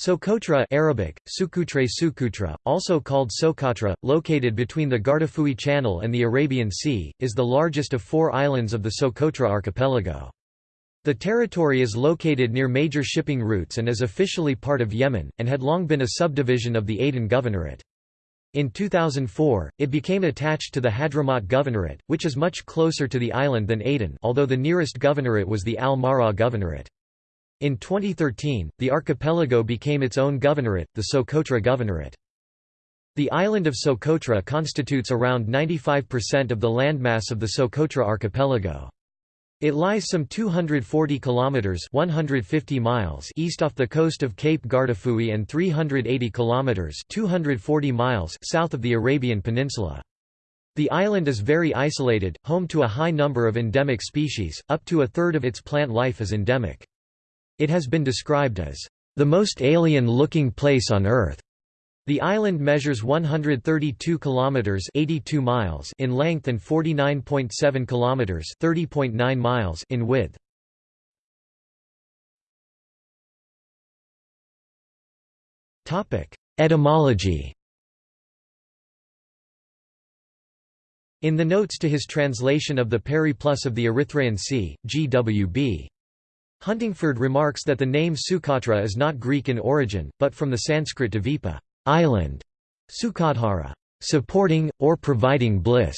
Socotra Arabic, Sukutre Sukutra, also called Socotra, located between the Guardafui Channel and the Arabian Sea, is the largest of four islands of the Socotra archipelago. The territory is located near major shipping routes and is officially part of Yemen, and had long been a subdivision of the Aden Governorate. In 2004, it became attached to the Hadramaut Governorate, which is much closer to the island than Aden although the nearest governorate was the Al-Mahra Governorate. In 2013, the archipelago became its own governorate, the Socotra Governorate. The island of Socotra constitutes around 95% of the landmass of the Socotra archipelago. It lies some 240 kilometers (150 miles) east off the coast of Cape Guardafui and 380 kilometers (240 miles) south of the Arabian Peninsula. The island is very isolated, home to a high number of endemic species, up to a third of its plant life is endemic. It has been described as the most alien-looking place on Earth. The island measures 132 kilometers (82 miles) in length and 49.7 kilometers (30.9 miles) in width. Topic: Etymology. In the notes to his translation of the Periplus of the Erythraean Sea, G.W.B. Huntingford remarks that the name Sukatra is not Greek in origin, but from the Sanskrit Dvipa island", Sukadhara supporting, or providing bliss".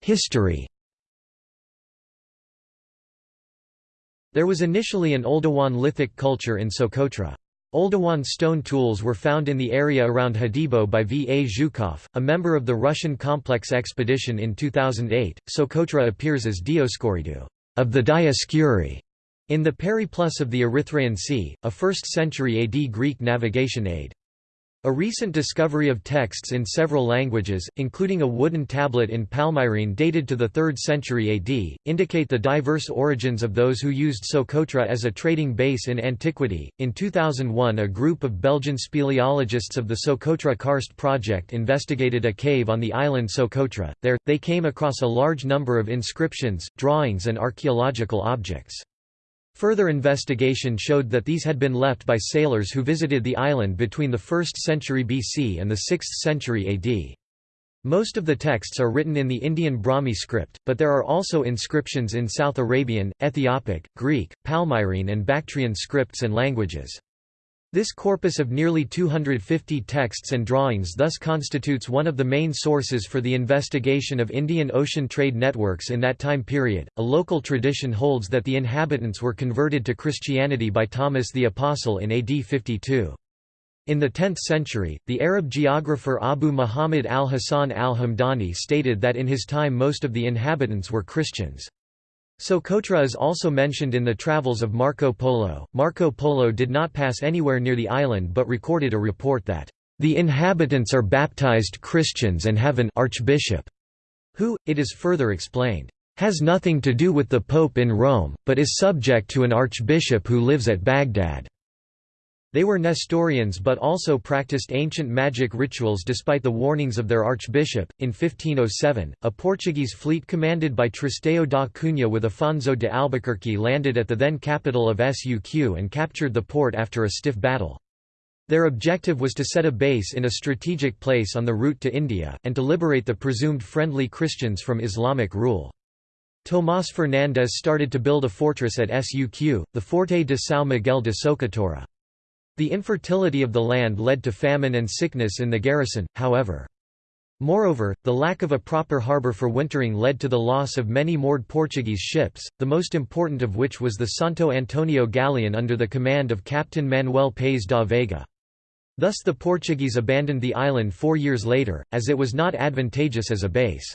History There was initially an Oldowan lithic culture in Socotra. Oldowan stone tools were found in the area around Hadibo by V. A. Zhukov, a member of the Russian Complex expedition in 2008. Socotra appears as Dioscoridu of the Dioscuri in the Periplus of the Erythraean Sea, a 1st century AD Greek navigation aid. A recent discovery of texts in several languages, including a wooden tablet in Palmyrene dated to the 3rd century AD, indicate the diverse origins of those who used Socotra as a trading base in antiquity. In 2001, a group of Belgian speleologists of the Socotra Karst project investigated a cave on the island Socotra. There, they came across a large number of inscriptions, drawings, and archaeological objects. Further investigation showed that these had been left by sailors who visited the island between the 1st century BC and the 6th century AD. Most of the texts are written in the Indian Brahmi script, but there are also inscriptions in South Arabian, Ethiopic, Greek, Palmyrene and Bactrian scripts and languages. This corpus of nearly 250 texts and drawings thus constitutes one of the main sources for the investigation of Indian Ocean trade networks in that time period. A local tradition holds that the inhabitants were converted to Christianity by Thomas the Apostle in AD 52. In the 10th century, the Arab geographer Abu Muhammad al-Hasan al-Hamdani stated that in his time most of the inhabitants were Christians. Socotra is also mentioned in the travels of Marco Polo. Marco Polo did not pass anywhere near the island but recorded a report that, "...the inhabitants are baptized Christians and have an archbishop," who, it is further explained, "...has nothing to do with the Pope in Rome, but is subject to an archbishop who lives at Baghdad." They were Nestorians but also practiced ancient magic rituals despite the warnings of their archbishop. In 1507, a Portuguese fleet commanded by Tristão da Cunha with Afonso de Albuquerque landed at the then capital of Suq and captured the port after a stiff battle. Their objective was to set a base in a strategic place on the route to India, and to liberate the presumed friendly Christians from Islamic rule. Tomás Fernandes started to build a fortress at Suq, the Forte de São Miguel de Socotora. The infertility of the land led to famine and sickness in the garrison, however. Moreover, the lack of a proper harbour for wintering led to the loss of many moored Portuguese ships, the most important of which was the Santo Antonio galleon under the command of Captain Manuel Paes da Veiga. Thus the Portuguese abandoned the island four years later, as it was not advantageous as a base.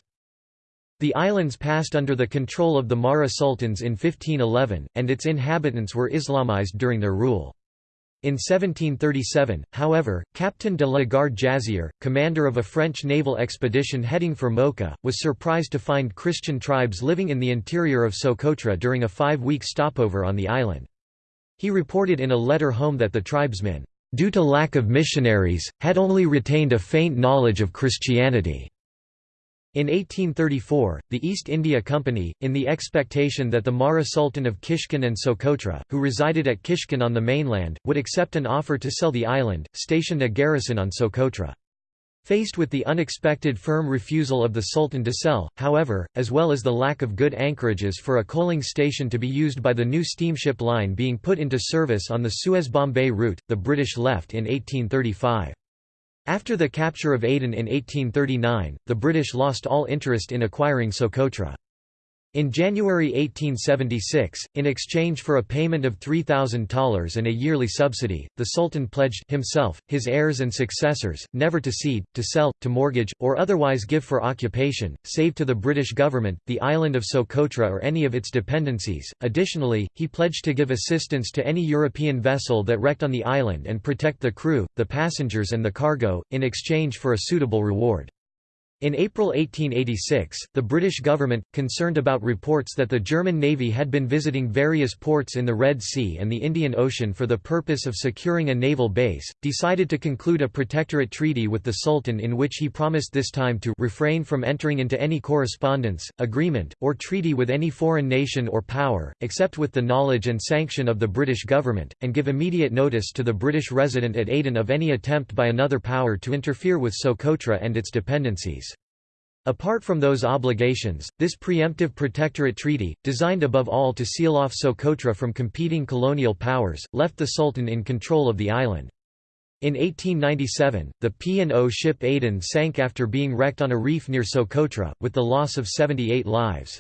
The islands passed under the control of the Mahra sultans in 1511, and its inhabitants were Islamized during their rule. In 1737, however, Captain de la Garde Jazier, commander of a French naval expedition heading for Mocha, was surprised to find Christian tribes living in the interior of Socotra during a five-week stopover on the island. He reported in a letter home that the tribesmen, due to lack of missionaries, had only retained a faint knowledge of Christianity. In 1834, the East India Company, in the expectation that the Mahra Sultan of Kishkin and Socotra, who resided at Kishkin on the mainland, would accept an offer to sell the island, stationed a garrison on Socotra. Faced with the unexpected firm refusal of the Sultan to sell, however, as well as the lack of good anchorages for a coaling station to be used by the new steamship line being put into service on the Suez-Bombay route, the British left in 1835. After the capture of Aden in 1839, the British lost all interest in acquiring Socotra. In January 1876, in exchange for a payment of $3,000 and a yearly subsidy, the Sultan pledged himself, his heirs and successors, never to cede, to sell, to mortgage, or otherwise give for occupation, save to the British government, the island of Socotra or any of its dependencies. Additionally, he pledged to give assistance to any European vessel that wrecked on the island and protect the crew, the passengers and the cargo, in exchange for a suitable reward. In April 1886, the British government, concerned about reports that the German Navy had been visiting various ports in the Red Sea and the Indian Ocean for the purpose of securing a naval base, decided to conclude a protectorate treaty with the Sultan in which he promised this time to refrain from entering into any correspondence, agreement, or treaty with any foreign nation or power, except with the knowledge and sanction of the British government, and give immediate notice to the British resident at Aden of any attempt by another power to interfere with Socotra and its dependencies. Apart from those obligations, this preemptive protectorate treaty, designed above all to seal off Socotra from competing colonial powers, left the Sultan in control of the island. In 1897, the P&O ship Aden sank after being wrecked on a reef near Socotra, with the loss of 78 lives.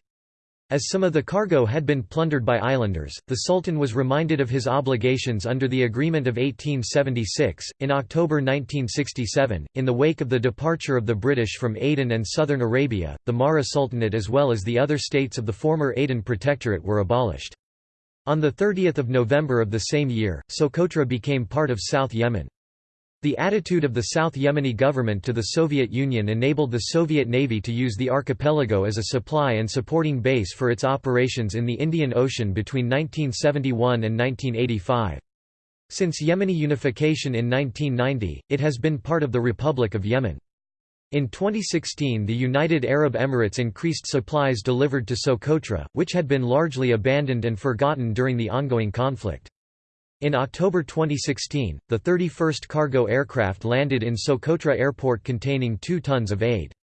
As some of the cargo had been plundered by islanders, the Sultan was reminded of his obligations under the Agreement of 1876. In October 1967, in the wake of the departure of the British from Aden and southern Arabia, the Mahra Sultanate as well as the other states of the former Aden Protectorate were abolished. On 30 November of the same year, Socotra became part of South Yemen. The attitude of the South Yemeni government to the Soviet Union enabled the Soviet Navy to use the archipelago as a supply and supporting base for its operations in the Indian Ocean between 1971 and 1985. Since Yemeni unification in 1990, it has been part of the Republic of Yemen. In 2016 the United Arab Emirates increased supplies delivered to Socotra, which had been largely abandoned and forgotten during the ongoing conflict. In October 2016, the 31st cargo aircraft landed in Socotra Airport containing 2 tons of aid.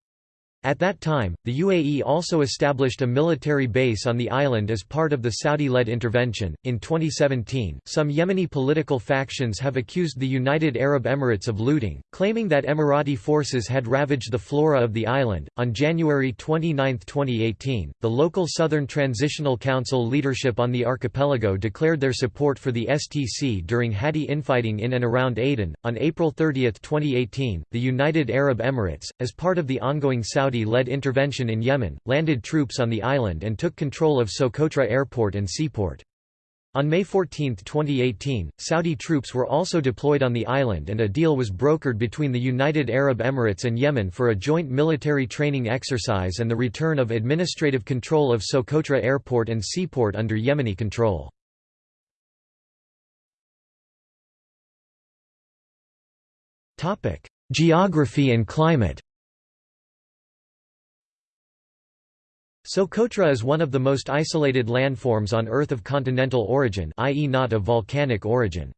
At that time, the UAE also established a military base on the island as part of the Saudi led intervention. In 2017, some Yemeni political factions have accused the United Arab Emirates of looting, claiming that Emirati forces had ravaged the flora of the island. On January 29, 2018, the local Southern Transitional Council leadership on the archipelago declared their support for the STC during Hadi infighting in and around Aden. On April 30, 2018, the United Arab Emirates, as part of the ongoing Saudi Saudi-led intervention in Yemen, landed troops on the island and took control of Socotra Airport and seaport. On May 14, 2018, Saudi troops were also deployed on the island and a deal was brokered between the United Arab Emirates and Yemen for a joint military training exercise and the return of administrative control of Socotra Airport and seaport under Yemeni control. Geography and climate Socotra is one of the most isolated landforms on Earth of continental origin i.e. not of volcanic origin.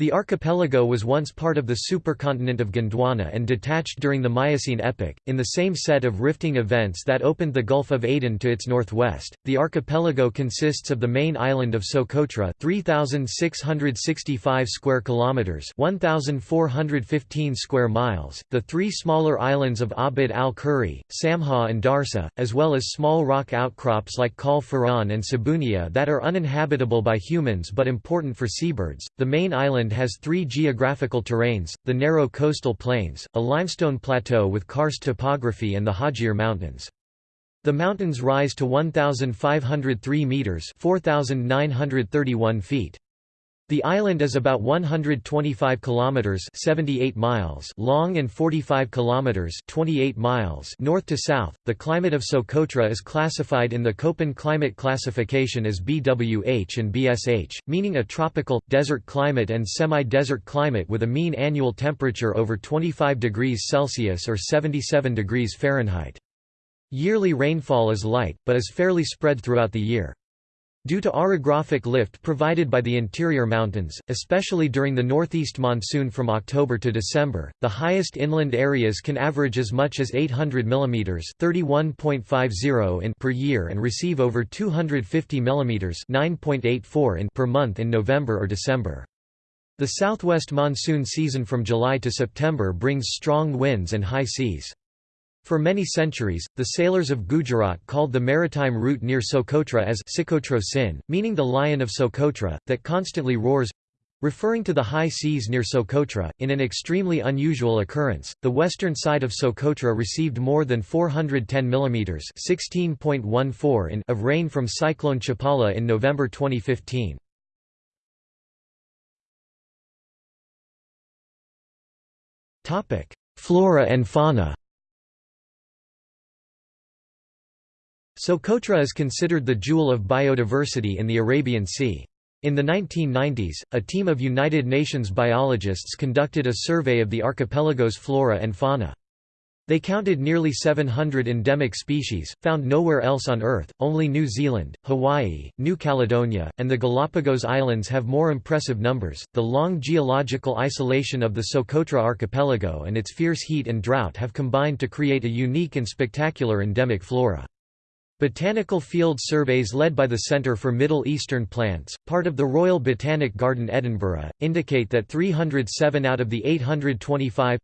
The archipelago was once part of the supercontinent of Gondwana and detached during the Miocene epoch, in the same set of rifting events that opened the Gulf of Aden to its northwest. The archipelago consists of the main island of Socotra, 3665 square kilometers, 1415 square miles, the three smaller islands of Abid al-Kuri, Samha and Darsa, as well as small rock outcrops like Kal Faran and Sabunia that are uninhabitable by humans but important for seabirds. The main island island has three geographical terrains, the narrow coastal plains, a limestone plateau with karst topography and the Hajir Mountains. The mountains rise to 1,503 metres 4,931 feet. The island is about 125 kilometers 78 miles long and 45 kilometers 28 miles north to south. The climate of Socotra is classified in the Köppen climate classification as BWH and BSH, meaning a tropical desert climate and semi-desert climate with a mean annual temperature over 25 degrees Celsius or 77 degrees Fahrenheit. Yearly rainfall is light, but is fairly spread throughout the year. Due to orographic lift provided by the interior mountains, especially during the northeast monsoon from October to December, the highest inland areas can average as much as 800 mm (31.50 in) per year and receive over 250 mm (9.84 in) per month in November or December. The southwest monsoon season from July to September brings strong winds and high seas. For many centuries, the sailors of Gujarat called the maritime route near Socotra as Sikotro Sin, meaning the lion of Socotra, that constantly roars referring to the high seas near Socotra. In an extremely unusual occurrence, the western side of Socotra received more than 410 mm (16.14 in) of rain from Cyclone Chapala in November 2015. Topic: Flora and fauna. Socotra is considered the jewel of biodiversity in the Arabian Sea. In the 1990s, a team of United Nations biologists conducted a survey of the archipelago's flora and fauna. They counted nearly 700 endemic species, found nowhere else on Earth, only New Zealand, Hawaii, New Caledonia, and the Galapagos Islands have more impressive numbers. The long geological isolation of the Socotra archipelago and its fierce heat and drought have combined to create a unique and spectacular endemic flora. Botanical field surveys led by the Centre for Middle Eastern Plants, part of the Royal Botanic Garden Edinburgh, indicate that 307 out of the 825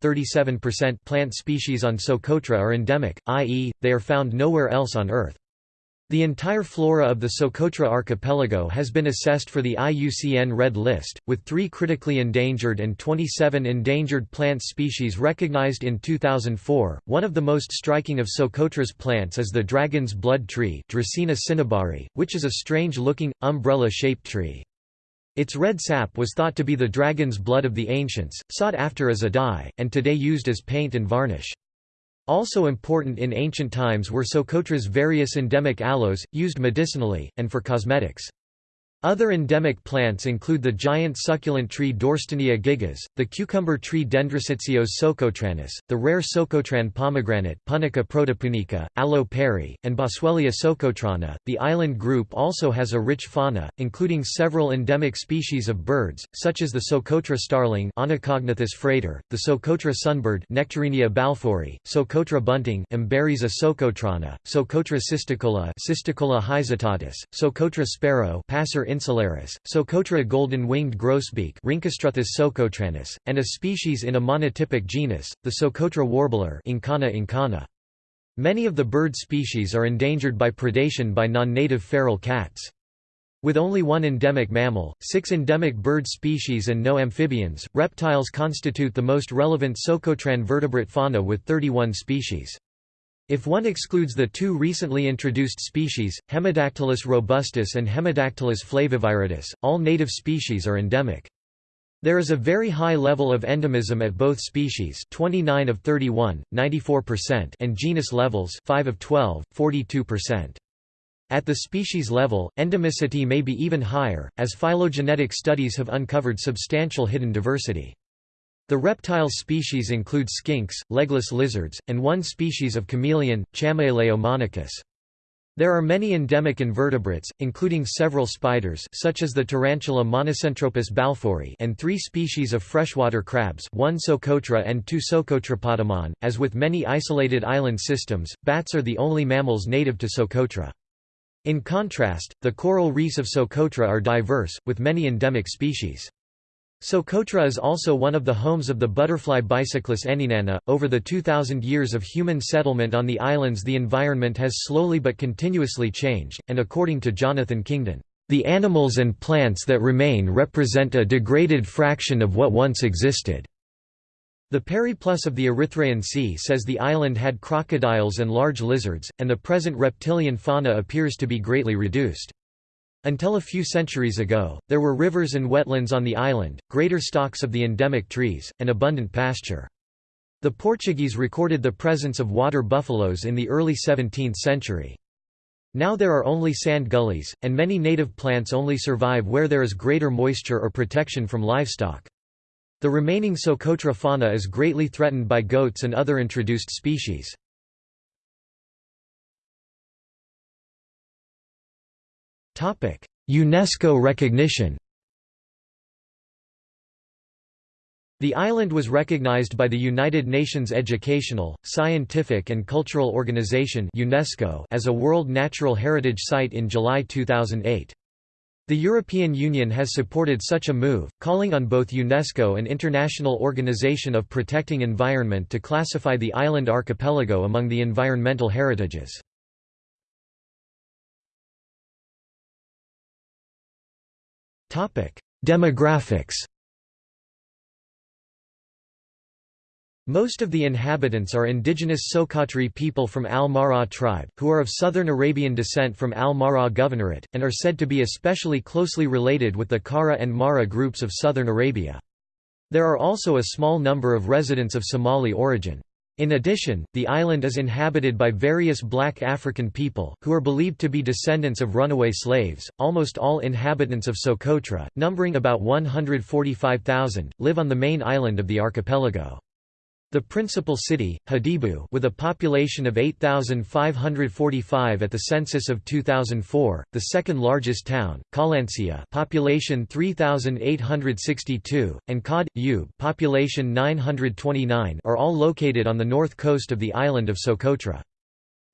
plant species on Socotra are endemic, i.e., they are found nowhere else on Earth. The entire flora of the Socotra archipelago has been assessed for the IUCN Red List, with three critically endangered and 27 endangered plant species recognized in 2004. One of the most striking of Socotra's plants is the dragon's blood tree, Dracaena cinnabari, which is a strange-looking, umbrella-shaped tree. Its red sap was thought to be the dragon's blood of the ancients, sought after as a dye, and today used as paint and varnish. Also important in ancient times were Socotra's various endemic aloes, used medicinally, and for cosmetics. Other endemic plants include the giant succulent tree Dorstenia gigas, the cucumber tree Dendrosicyos socotranus, the rare Socotran pomegranate Punica protopunica, Aloe perryi, and Boswellia socotrana. The island group also has a rich fauna, including several endemic species of birds, such as the Socotra starling Onychognathus frater, the Socotra sunbird Nectarinia balfouri, Socotra bunting Emberiza socotrana, Socotra cisticola Cisticola haesitatus, Socotra sparrow Passer insularis, Socotra golden-winged grosbeak socotranus, and a species in a monotypic genus, the Socotra warbler Incana incana. Many of the bird species are endangered by predation by non-native feral cats. With only one endemic mammal, six endemic bird species and no amphibians, reptiles constitute the most relevant Socotran vertebrate fauna with 31 species. If one excludes the two recently introduced species, Hemidactylus robustus and Hemidactylus flaviviridis, all native species are endemic. There is a very high level of endemism at both species 29 of 31, 94% and genus levels 5 of 12, 42%. At the species level, endemicity may be even higher, as phylogenetic studies have uncovered substantial hidden diversity. The reptile species include skinks, legless lizards, and one species of chameleon, Chamaeleo monachus. There are many endemic invertebrates, including several spiders such as the tarantula Monocentropus balfouri and three species of freshwater crabs one Socotra and two Socotrapotamon. As with many isolated island systems, bats are the only mammals native to Socotra. In contrast, the coral reefs of Socotra are diverse, with many endemic species. Socotra is also one of the homes of the butterfly Bicyclus anynana. Over the 2,000 years of human settlement on the islands, the environment has slowly but continuously changed, and according to Jonathan Kingdon, the animals and plants that remain represent a degraded fraction of what once existed. The Periplus of the Erythraean Sea says the island had crocodiles and large lizards, and the present reptilian fauna appears to be greatly reduced. Until a few centuries ago, there were rivers and wetlands on the island, greater stocks of the endemic trees, and abundant pasture. The Portuguese recorded the presence of water buffaloes in the early 17th century. Now there are only sand gullies, and many native plants only survive where there is greater moisture or protection from livestock. The remaining Socotra fauna is greatly threatened by goats and other introduced species. UNESCO recognition The island was recognized by the United Nations Educational, Scientific and Cultural Organization UNESCO as a World Natural Heritage Site in July 2008. The European Union has supported such a move, calling on both UNESCO and International Organization of Protecting Environment to classify the island archipelago among the environmental heritages. Demographics Most of the inhabitants are indigenous Sokotri people from Al-Mahra tribe, who are of southern Arabian descent from Al-Mahra Governorate, and are said to be especially closely related with the Kara and Mara groups of southern Arabia. There are also a small number of residents of Somali origin. In addition, the island is inhabited by various black African people, who are believed to be descendants of runaway slaves. Almost all inhabitants of Socotra, numbering about 145,000, live on the main island of the archipelago. The principal city, Hadibu with a population of 8,545 at the census of 2004, the second largest town, Kalancia population 3,862, and Kad, Ub population 929 are all located on the north coast of the island of Socotra.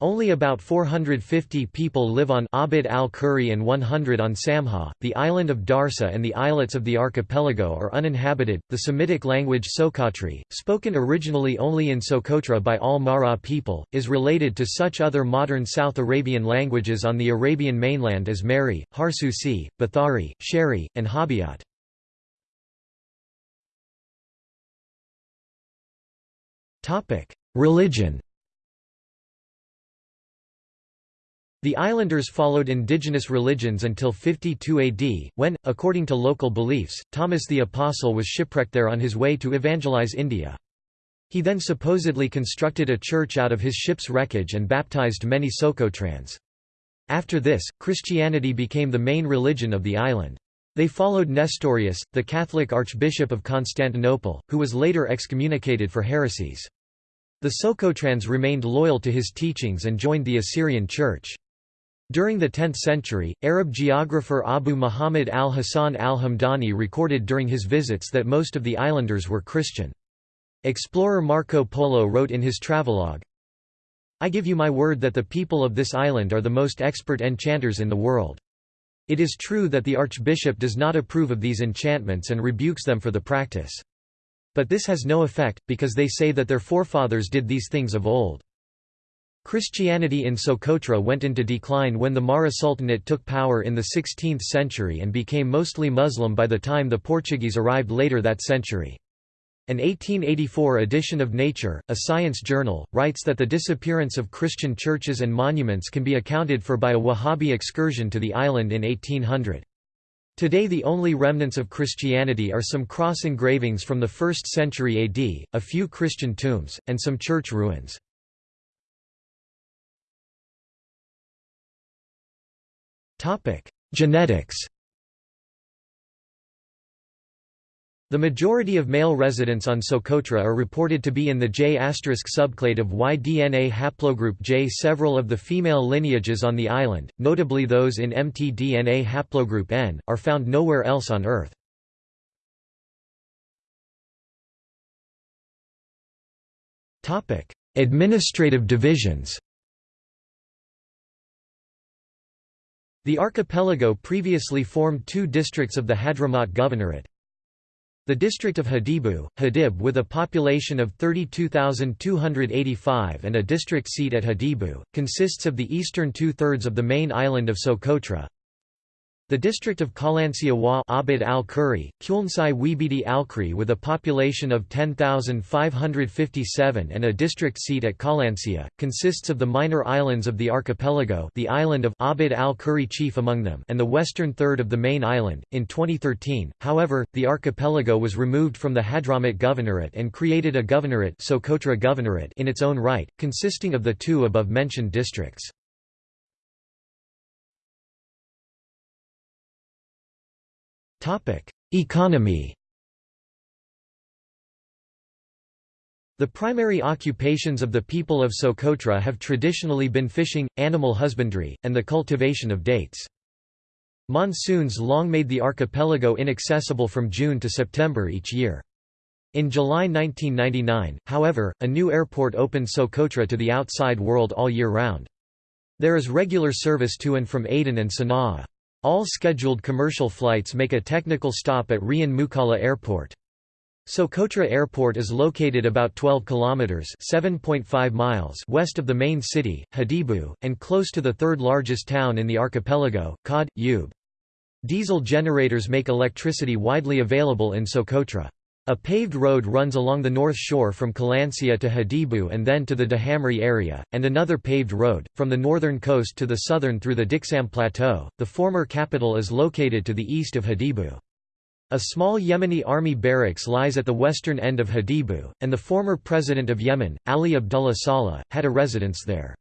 Only about 450 people live on Abid al-Kuri and 100 on Samha. The island of Darsa and the islets of the archipelago are uninhabited. The Semitic language Sokotri, spoken originally only in Socotra by all Mara people, is related to such other modern South Arabian languages on the Arabian mainland as Mehri, Harsusi, Bathari, Sheri, and Hobyot. Religion. The islanders followed indigenous religions until 52 AD, when, according to local beliefs, Thomas the Apostle was shipwrecked there on his way to evangelize India. He then supposedly constructed a church out of his ship's wreckage and baptized many Socotrans. After this, Christianity became the main religion of the island. They followed Nestorius, the Catholic Archbishop of Constantinople, who was later excommunicated for heresies. The Socotrans remained loyal to his teachings and joined the Assyrian Church. During the 10th century, Arab geographer Abu Muhammad al-Hasan al-Hamdani recorded during his visits that most of the islanders were Christian. Explorer Marco Polo wrote in his travelogue, I give you my word that the people of this island are the most expert enchanters in the world. It is true that the archbishop does not approve of these enchantments and rebukes them for the practice. But this has no effect, because they say that their forefathers did these things of old. Christianity in Socotra went into decline when the Mahra Sultanate took power in the 16th century and became mostly Muslim by the time the Portuguese arrived later that century. An 1884 edition of Nature, a science journal, writes that the disappearance of Christian churches and monuments can be accounted for by a Wahhabi excursion to the island in 1800. Today the only remnants of Christianity are some cross engravings from the 1st century AD, a few Christian tombs, and some church ruins. Genetics The majority of male residents on Socotra are reported to be in the J** subclade of Y DNA haplogroup J. Several of the female lineages on the island, notably those in mtDNA haplogroup N, are found nowhere else on Earth. Administrative divisions The archipelago previously formed two districts of the Hadramaut Governorate. The district of Hadibu, Hadib with a population of 32,285 and a district seat at Hadibu, consists of the eastern two-thirds of the main island of Socotra, the district of Kalancia wa Abid al-Kuri, Kulnsai Wibidi al-Kri with a population of 10,557 and a district seat at Kalancia, consists of the minor islands of the archipelago the island of Abid al-Kuri chief among them and the western third of the main island. In 2013, however, the archipelago was removed from the Hadramaut Governorate and created a governorate, Socotra Governorate in its own right, consisting of the two above-mentioned districts. Economy The primary occupations of the people of Socotra have traditionally been fishing, animal husbandry, and the cultivation of dates. Monsoons long made the archipelago inaccessible from June to September each year. In July 1999, however, a new airport opened Socotra to the outside world all year round. There is regular service to and from Aden and Sana'a. All scheduled commercial flights make a technical stop at Rian Mukalla Airport. Socotra Airport is located about 12 kilometers (7.5 miles) west of the main city, Hadibu, and close to the third largest town in the archipelago, Qad, Ub. Diesel generators make electricity widely available in Socotra. A paved road runs along the north shore from Kalansia to Hadibu and then to the Dahamri area, and another paved road, from the northern coast to the southern through the Diksam Plateau. The former capital is located to the east of Hadibu. A small Yemeni army barracks lies at the western end of Hadibu, and the former president of Yemen, Ali Abdullah Saleh, had a residence there.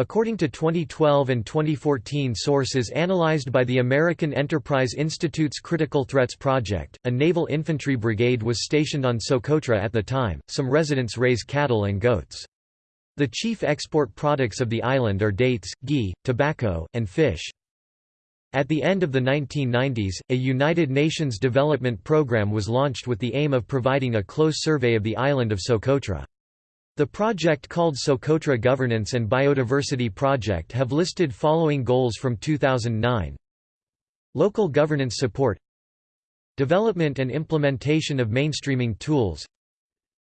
According to 2012 and 2014 sources analyzed by the American Enterprise Institute's Critical Threats Project, a naval infantry brigade was stationed on Socotra at the time. Some residents raise cattle and goats. The chief export products of the island are dates, ghee, tobacco, and fish. At the end of the 1990s, a United Nations development program was launched with the aim of providing a close survey of the island of Socotra. The project called Socotra Governance and Biodiversity Project have listed following goals from 2009 Local governance support Development and implementation of mainstreaming tools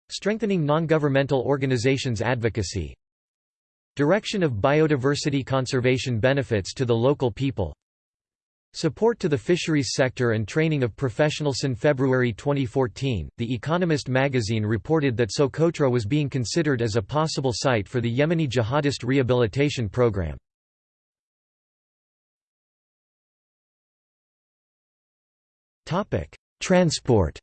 Strengthening non-governmental organizations' advocacy Direction of biodiversity conservation benefits to the local people Support to the fisheries sector and training of professionals. In February 2014, The Economist magazine reported that Socotra was being considered as a possible site for the Yemeni jihadist rehabilitation program. Transport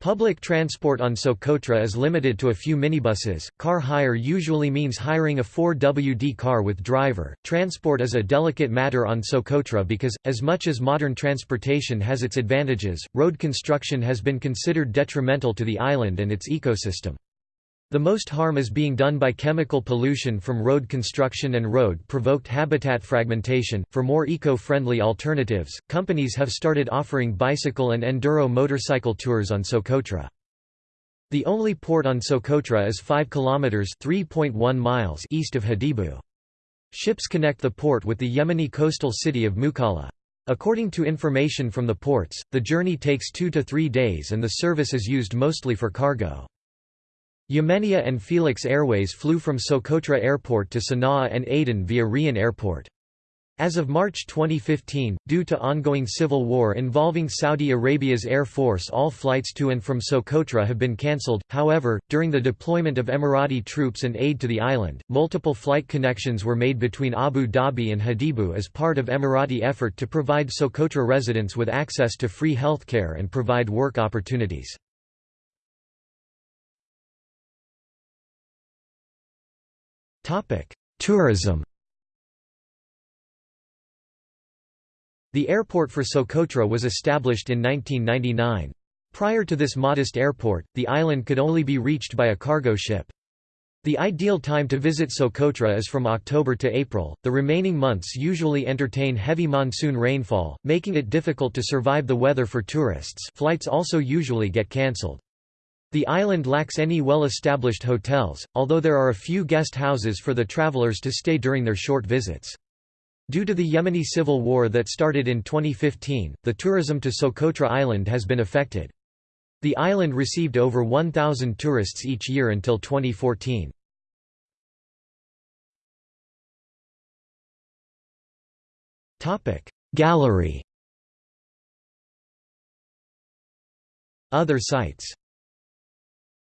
Public transport on Socotra is limited to a few minibuses. Car hire usually means hiring a 4WD car with driver. Transport is a delicate matter on Socotra because, as much as modern transportation has its advantages, road construction has been considered detrimental to the island and its ecosystem. The most harm is being done by chemical pollution from road construction and road provoked habitat fragmentation. For more eco friendly alternatives, companies have started offering bicycle and enduro motorcycle tours on Socotra. The only port on Socotra is 5 kilometers (3.1 miles) east of Hadibu. Ships connect the port with the Yemeni coastal city of Mukalla. According to information from the ports, the journey takes 2 to 3 days and the service is used mostly for cargo. Yemenia and Felix Airways flew from Socotra Airport to Sana'a and Aden via Rian Airport. As of March 2015, due to ongoing civil war involving Saudi Arabia's Air Force all flights to and from Socotra have been cancelled, however, during the deployment of Emirati troops and aid to the island, multiple flight connections were made between Abu Dhabi and Hadibu as part of Emirati effort to provide Socotra residents with access to free healthcare and provide work opportunities. Tourism The airport for Socotra was established in 1999. Prior to this modest airport, the island could only be reached by a cargo ship. The ideal time to visit Socotra is from October to April. The remaining months usually entertain heavy monsoon rainfall, making it difficult to survive the weather for tourists. Flights also usually get cancelled. The island lacks any well-established hotels, although there are a few guest houses for the travelers to stay during their short visits. Due to the Yemeni civil war that started in 2015, the tourism to Socotra Island has been affected. The island received over 1,000 tourists each year until 2014. Gallery Other sites